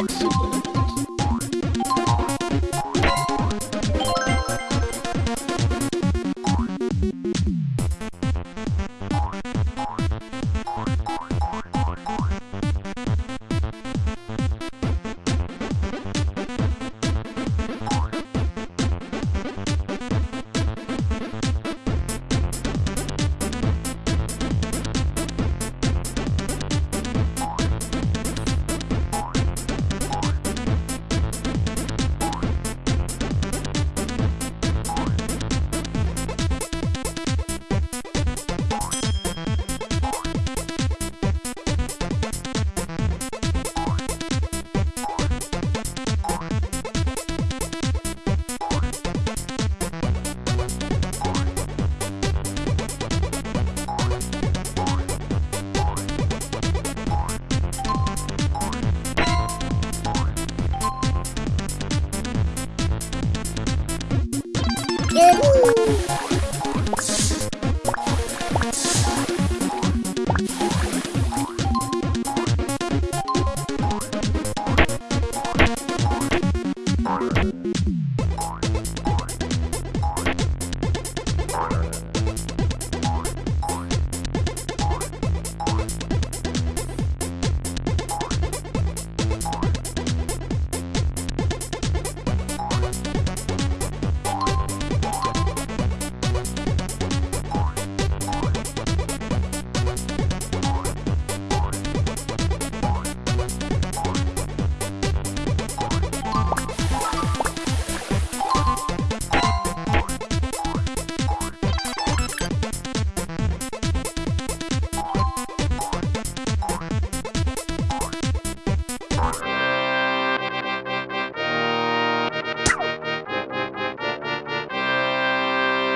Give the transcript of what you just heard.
Let's go. 呃呜